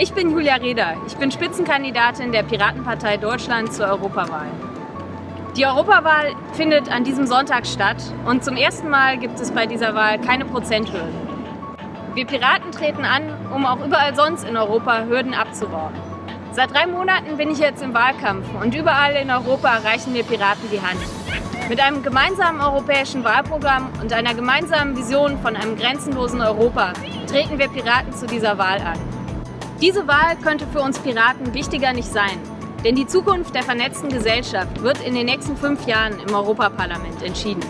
Ich bin Julia Reda. Ich bin Spitzenkandidatin der Piratenpartei Deutschland zur Europawahl. Die Europawahl findet an diesem Sonntag statt und zum ersten Mal gibt es bei dieser Wahl keine Prozenthürden. Wir Piraten treten an, um auch überall sonst in Europa Hürden abzubauen. Seit drei Monaten bin ich jetzt im Wahlkampf und überall in Europa reichen wir Piraten die Hand. Mit einem gemeinsamen europäischen Wahlprogramm und einer gemeinsamen Vision von einem grenzenlosen Europa treten wir Piraten zu dieser Wahl an. Diese Wahl könnte für uns Piraten wichtiger nicht sein, denn die Zukunft der vernetzten Gesellschaft wird in den nächsten fünf Jahren im Europaparlament entschieden.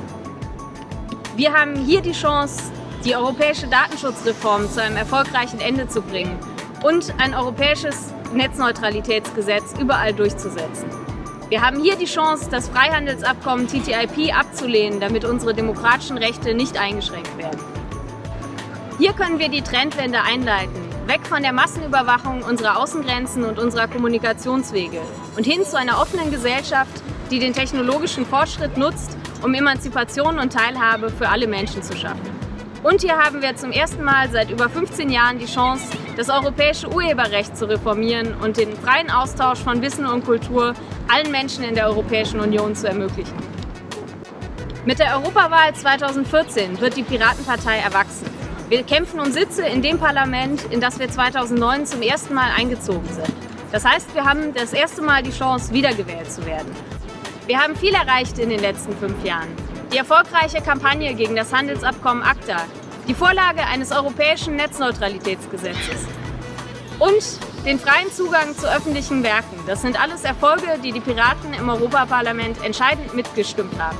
Wir haben hier die Chance, die europäische Datenschutzreform zu einem erfolgreichen Ende zu bringen und ein europäisches Netzneutralitätsgesetz überall durchzusetzen. Wir haben hier die Chance, das Freihandelsabkommen TTIP abzulehnen, damit unsere demokratischen Rechte nicht eingeschränkt werden. Hier können wir die Trendwende einleiten, weg von der Massenüberwachung unserer Außengrenzen und unserer Kommunikationswege und hin zu einer offenen Gesellschaft, die den technologischen Fortschritt nutzt, um Emanzipation und Teilhabe für alle Menschen zu schaffen. Und hier haben wir zum ersten Mal seit über 15 Jahren die Chance, das europäische Urheberrecht zu reformieren und den freien Austausch von Wissen und Kultur allen Menschen in der Europäischen Union zu ermöglichen. Mit der Europawahl 2014 wird die Piratenpartei erwachsen. Wir kämpfen um Sitze in dem Parlament, in das wir 2009 zum ersten Mal eingezogen sind. Das heißt, wir haben das erste Mal die Chance, wiedergewählt zu werden. Wir haben viel erreicht in den letzten fünf Jahren. Die erfolgreiche Kampagne gegen das Handelsabkommen ACTA, die Vorlage eines europäischen Netzneutralitätsgesetzes und den freien Zugang zu öffentlichen Werken. Das sind alles Erfolge, die die Piraten im Europaparlament entscheidend mitgestimmt haben.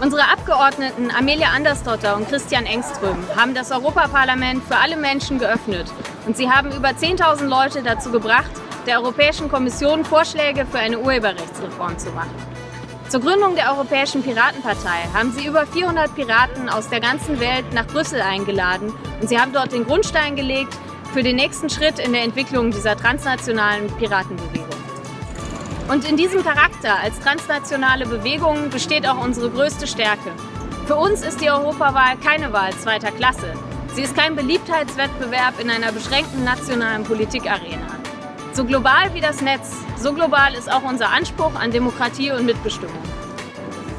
Unsere Abgeordneten Amelia Andersdotter und Christian Engström haben das Europaparlament für alle Menschen geöffnet und sie haben über 10.000 Leute dazu gebracht, der Europäischen Kommission Vorschläge für eine Urheberrechtsreform zu machen. Zur Gründung der Europäischen Piratenpartei haben sie über 400 Piraten aus der ganzen Welt nach Brüssel eingeladen und sie haben dort den Grundstein gelegt für den nächsten Schritt in der Entwicklung dieser transnationalen Piratenbewegung. Und in diesem Charakter als transnationale Bewegung besteht auch unsere größte Stärke. Für uns ist die Europawahl keine Wahl zweiter Klasse. Sie ist kein Beliebtheitswettbewerb in einer beschränkten nationalen Politikarena. So global wie das Netz, so global ist auch unser Anspruch an Demokratie und Mitbestimmung.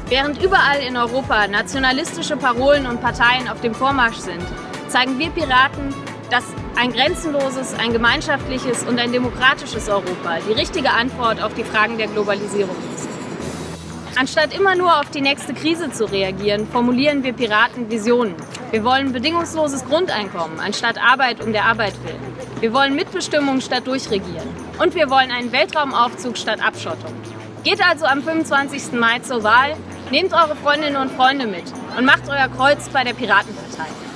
Während überall in Europa nationalistische Parolen und Parteien auf dem Vormarsch sind, zeigen wir Piraten, dass ein grenzenloses, ein gemeinschaftliches und ein demokratisches Europa die richtige Antwort auf die Fragen der Globalisierung ist. Anstatt immer nur auf die nächste Krise zu reagieren, formulieren wir Piraten Visionen. Wir wollen bedingungsloses Grundeinkommen anstatt Arbeit um der Arbeit willen. Wir wollen Mitbestimmung statt Durchregieren. Und wir wollen einen Weltraumaufzug statt Abschottung. Geht also am 25. Mai zur Wahl, nehmt eure Freundinnen und Freunde mit und macht euer Kreuz bei der Piratenpartei.